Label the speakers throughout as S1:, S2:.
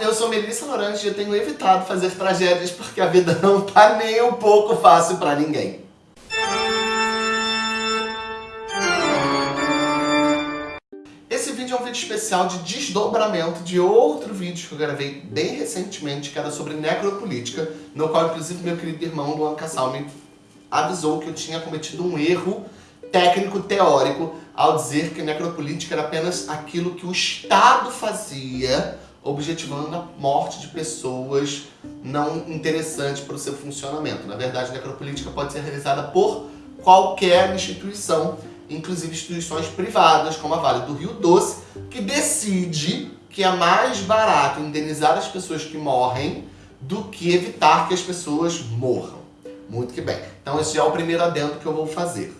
S1: eu sou Melissa Lorange e eu tenho evitado fazer tragédias porque a vida não tá nem um pouco fácil pra ninguém. Esse vídeo é um vídeo especial de desdobramento de outro vídeo que eu gravei bem recentemente, que era sobre necropolítica, no qual inclusive meu querido irmão Luan Cassal me avisou que eu tinha cometido um erro técnico teórico ao dizer que necropolítica era apenas aquilo que o Estado fazia objetivando a morte de pessoas não interessantes para o seu funcionamento. Na verdade, a necropolítica pode ser realizada por qualquer instituição, inclusive instituições privadas, como a Vale do Rio Doce, que decide que é mais barato indenizar as pessoas que morrem do que evitar que as pessoas morram. Muito que bem. Então esse é o primeiro adendo que eu vou fazer.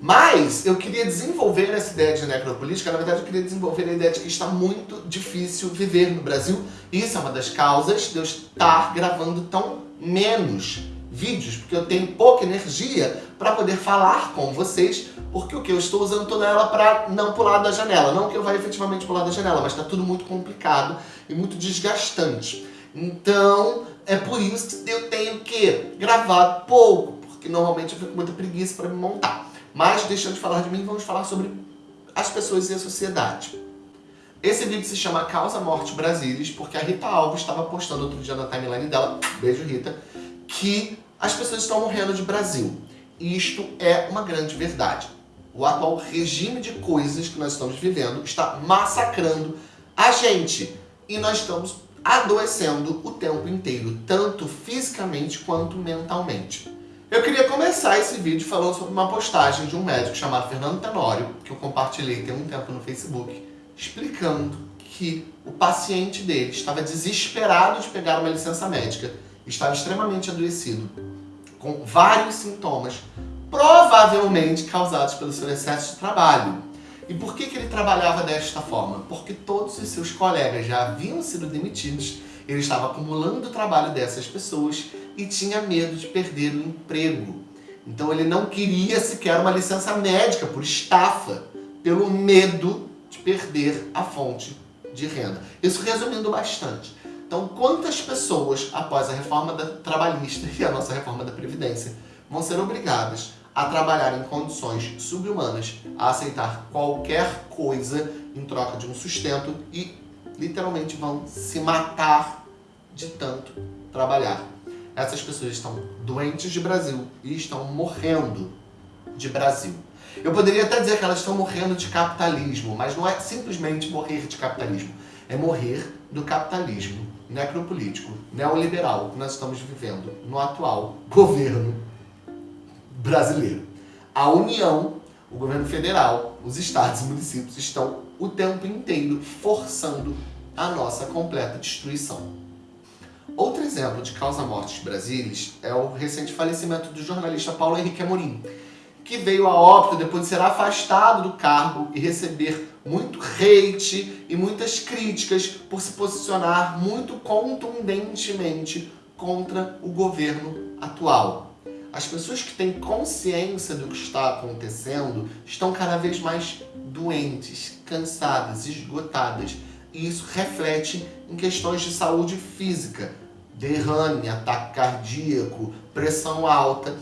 S1: Mas eu queria desenvolver essa ideia de necropolítica, na verdade eu queria desenvolver a ideia de que está muito difícil viver no Brasil. Isso é uma das causas de eu estar gravando tão menos vídeos, porque eu tenho pouca energia para poder falar com vocês, porque o que eu estou usando toda ela para não pular da janela. Não que eu vá efetivamente pular da janela, mas está tudo muito complicado e muito desgastante. Então, é por isso que eu tenho que gravar pouco, porque normalmente eu fico com muita preguiça para me montar. Mas, deixando de falar de mim, vamos falar sobre as pessoas e a sociedade. Esse vídeo se chama Causa Morte Brasilis, porque a Rita Alves estava postando outro dia na timeline dela, beijo Rita, que as pessoas estão morrendo de Brasil. E isto é uma grande verdade. O atual regime de coisas que nós estamos vivendo está massacrando a gente. E nós estamos adoecendo o tempo inteiro, tanto fisicamente quanto mentalmente. Eu queria começar esse vídeo falando sobre uma postagem de um médico chamado Fernando Tenório, que eu compartilhei tem um tempo no Facebook, explicando que o paciente dele estava desesperado de pegar uma licença médica, estava extremamente adoecido, com vários sintomas, provavelmente causados pelo seu excesso de trabalho. E por que, que ele trabalhava desta forma? Porque todos os seus colegas já haviam sido demitidos, ele estava acumulando o trabalho dessas pessoas e tinha medo de perder o emprego. Então ele não queria sequer uma licença médica por estafa, pelo medo de perder a fonte de renda. Isso resumindo bastante. Então, quantas pessoas, após a reforma da trabalhista e a nossa reforma da Previdência, vão ser obrigadas a trabalhar em condições subhumanas, a aceitar qualquer coisa em troca de um sustento e literalmente vão se matar de tanto trabalhar essas pessoas estão doentes de Brasil e estão morrendo de Brasil. Eu poderia até dizer que elas estão morrendo de capitalismo, mas não é simplesmente morrer de capitalismo. É morrer do capitalismo necropolítico, neoliberal que nós estamos vivendo no atual governo brasileiro. A União, o governo federal, os estados e municípios estão o tempo inteiro forçando a nossa completa destruição. Outro exemplo de causa-mortes brasileiros é o recente falecimento do jornalista Paulo Henrique Amorim, que veio a óbito depois de ser afastado do cargo e receber muito hate e muitas críticas por se posicionar muito contundentemente contra o governo atual. As pessoas que têm consciência do que está acontecendo estão cada vez mais doentes, cansadas, esgotadas. E isso reflete em questões de saúde física, derrame, ataque cardíaco, pressão alta.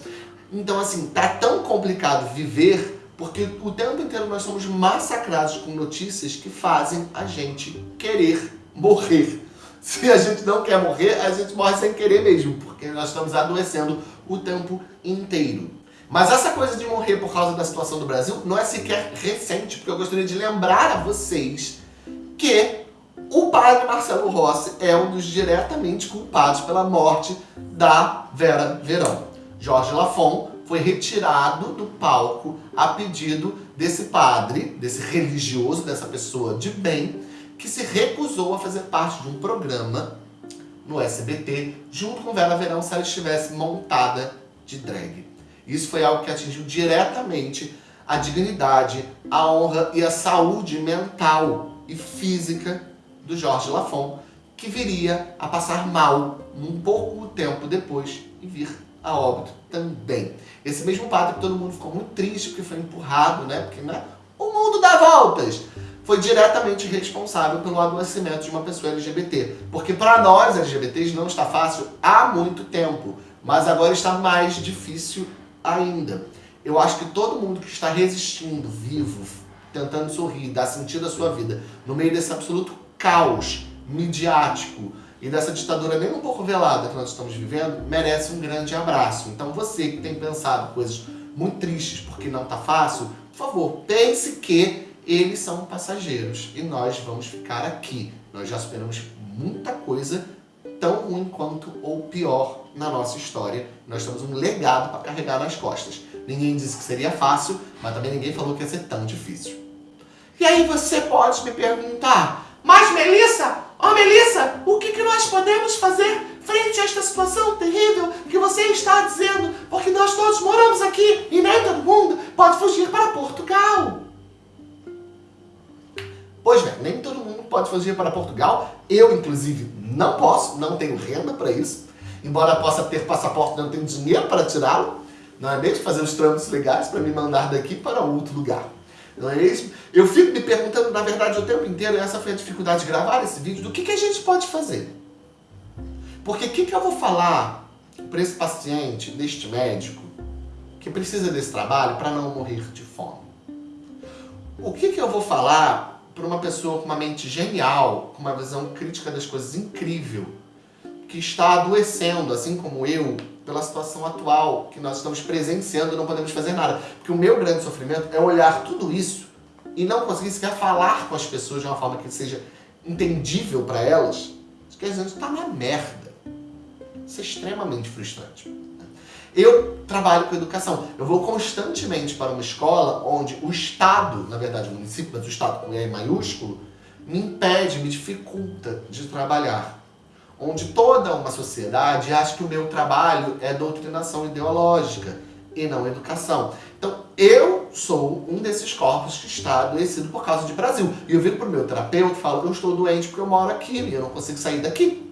S1: Então, assim, tá tão complicado viver porque o tempo inteiro nós somos massacrados com notícias que fazem a gente querer morrer. Se a gente não quer morrer, a gente morre sem querer mesmo, porque nós estamos adoecendo o tempo inteiro. Mas essa coisa de morrer por causa da situação do Brasil não é sequer recente, porque eu gostaria de lembrar a vocês que o padre Marcelo Rossi é um dos diretamente culpados pela morte da Vera Verão. Jorge Lafon foi retirado do palco a pedido desse padre, desse religioso, dessa pessoa de bem, que se recusou a fazer parte de um programa no SBT, junto com Vera Verão, se ela estivesse montada de drag. Isso foi algo que atingiu diretamente a dignidade, a honra e a saúde mental e física do Jorge Lafon, que viria a passar mal um pouco tempo depois e vir a óbito também. Esse mesmo padre todo mundo ficou muito triste porque foi empurrado, né? Porque né, o mundo dá voltas. foi diretamente responsável pelo adoecimento de uma pessoa LGBT. Porque para nós LGBTs não está fácil há muito tempo, mas agora está mais difícil ainda. Eu acho que todo mundo que está resistindo, vivo, tentando sorrir, dar sentido à sua vida, no meio desse absoluto caos midiático e dessa ditadura nem um pouco velada que nós estamos vivendo, merece um grande abraço. Então você que tem pensado coisas muito tristes porque não está fácil, por favor, pense que eles são passageiros e nós vamos ficar aqui. Nós já superamos muita coisa tão ruim quanto ou pior na nossa história. Nós temos um legado para carregar nas costas. Ninguém disse que seria fácil, mas também ninguém falou que ia ser tão difícil. E aí você pode me perguntar, mas Melissa, ó oh, Melissa, o que, que nós podemos fazer frente a esta situação terrível que você está dizendo? Porque nós todos moramos aqui e nem todo mundo pode fugir para Portugal. Pois bem, nem todo mundo pode fugir para Portugal. Eu, inclusive, não posso, não tenho renda para isso. Embora possa ter passaporte, não tenho dinheiro para tirá-lo. Não é mesmo? Fazer os trâmites legais para me mandar daqui para outro lugar. Não é mesmo? Eu fico me perguntando, na verdade, o tempo inteiro, essa foi a dificuldade de gravar esse vídeo, do que, que a gente pode fazer. Porque o que, que eu vou falar para esse paciente, deste médico, que precisa desse trabalho para não morrer de fome? O que, que eu vou falar para uma pessoa com uma mente genial, com uma visão crítica das coisas incrível, que está adoecendo, assim como eu, pela situação atual que nós estamos presenciando e não podemos fazer nada. Porque o meu grande sofrimento é olhar tudo isso e não conseguir sequer falar com as pessoas de uma forma que seja entendível para elas. Isso quer dizer, está na merda. Isso é extremamente frustrante. Eu trabalho com educação. Eu vou constantemente para uma escola onde o Estado, na verdade o município, mas o Estado com E maiúsculo, me impede, me dificulta de trabalhar onde toda uma sociedade acha que o meu trabalho é doutrinação ideológica e não educação. Então, eu sou um desses corpos que está adoecido por causa de Brasil. E eu viro para o meu terapeuta e falo eu estou doente porque eu moro aqui e eu não consigo sair daqui.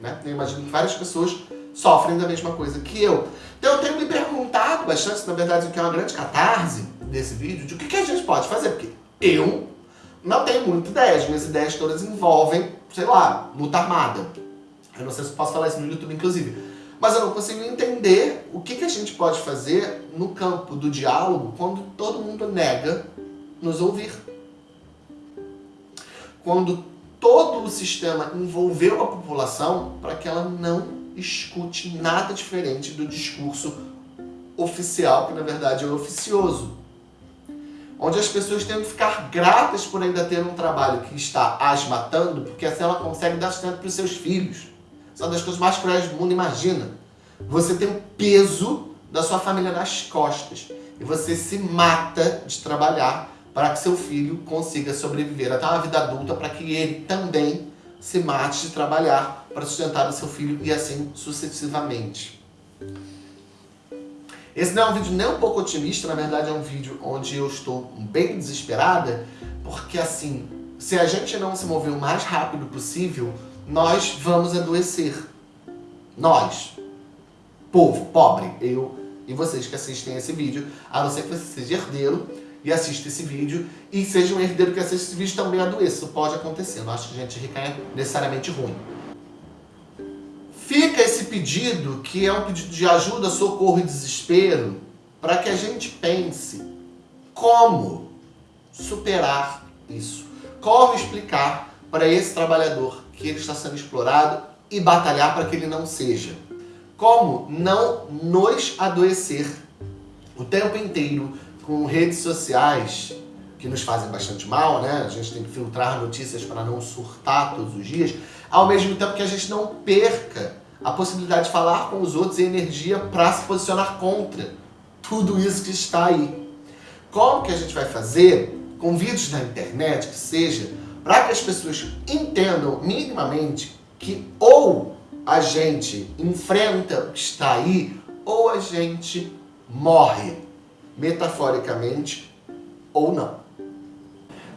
S1: Né? Eu imagino que várias pessoas sofrem da mesma coisa que eu. Então, eu tenho me perguntado bastante, na verdade, o que é uma grande catarse desse vídeo, de o que a gente pode fazer. Porque eu não tenho muita ideia. As minhas ideias todas envolvem, sei lá, luta armada eu não sei se posso falar isso no YouTube, inclusive. Mas eu não consigo entender o que, que a gente pode fazer no campo do diálogo quando todo mundo nega nos ouvir. Quando todo o sistema envolveu a população para que ela não escute nada diferente do discurso oficial, que na verdade é oficioso. Onde as pessoas têm que ficar gratas por ainda ter um trabalho que está as matando, porque assim ela consegue dar sustento para os seus filhos são das coisas mais cruéis do mundo, imagina. Você tem o peso da sua família nas costas e você se mata de trabalhar para que seu filho consiga sobreviver até uma vida adulta para que ele também se mate de trabalhar para sustentar o seu filho e assim sucessivamente. Esse não é um vídeo nem um pouco otimista, na verdade é um vídeo onde eu estou bem desesperada, porque assim, se a gente não se mover o mais rápido possível, nós vamos adoecer. Nós. Povo, pobre, eu e vocês que assistem esse vídeo, a não ser que você seja herdeiro e assista esse vídeo, e seja um herdeiro que assiste esse vídeo também adoeça. Isso pode acontecer, não acho que gente rica é necessariamente ruim. Fica esse pedido, que é um pedido de ajuda, socorro e desespero, para que a gente pense como superar isso. Como explicar para esse trabalhador que ele está sendo explorado e batalhar para que ele não seja. Como não nos adoecer o tempo inteiro com redes sociais que nos fazem bastante mal, né? A gente tem que filtrar notícias para não surtar todos os dias, ao mesmo tempo que a gente não perca a possibilidade de falar com os outros e energia para se posicionar contra tudo isso que está aí. Como que a gente vai fazer com vídeos na internet, que seja para que as pessoas entendam minimamente que ou a gente enfrenta o que está aí, ou a gente morre, metaforicamente ou não.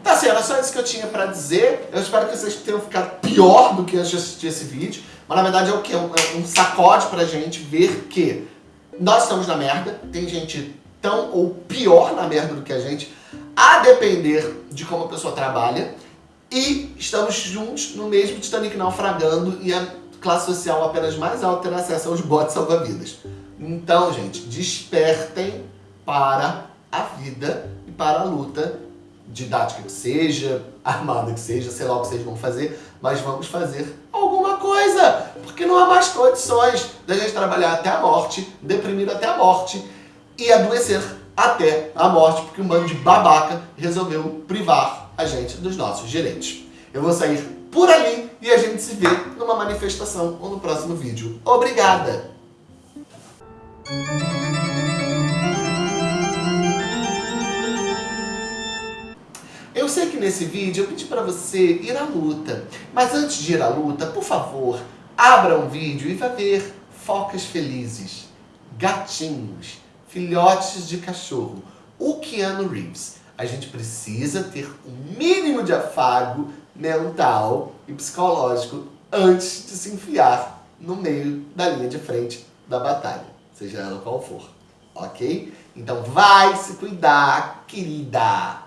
S1: Tá certo, era só isso que eu tinha para dizer. Eu espero que vocês tenham ficado pior do que antes de assistir esse vídeo. Mas na verdade é o que? Um, é um sacode pra gente ver que nós estamos na merda. Tem gente tão ou pior na merda do que a gente. a depender de como a pessoa trabalha, e estamos juntos no mesmo Titanic naufragando e a classe social apenas mais alta terá acesso aos botes salva-vidas. Então, gente, despertem para a vida e para a luta didática que seja, armada que seja, sei lá o que vocês vão fazer, mas vamos fazer alguma coisa, porque não há mais condições da gente trabalhar até a morte, deprimido até a morte e adoecer até a morte, porque um bando de babaca resolveu privar a gente dos nossos direitos. Eu vou sair por ali e a gente se vê numa manifestação ou no próximo vídeo. Obrigada! Eu sei que nesse vídeo eu pedi para você ir à luta, mas antes de ir à luta, por favor, abra um vídeo e vá ver focas felizes, gatinhos, filhotes de cachorro, o Keanu Reeves. A gente precisa ter um mínimo de afago mental e psicológico antes de se enfiar no meio da linha de frente da batalha, seja ela qual for, ok? Então vai se cuidar, querida!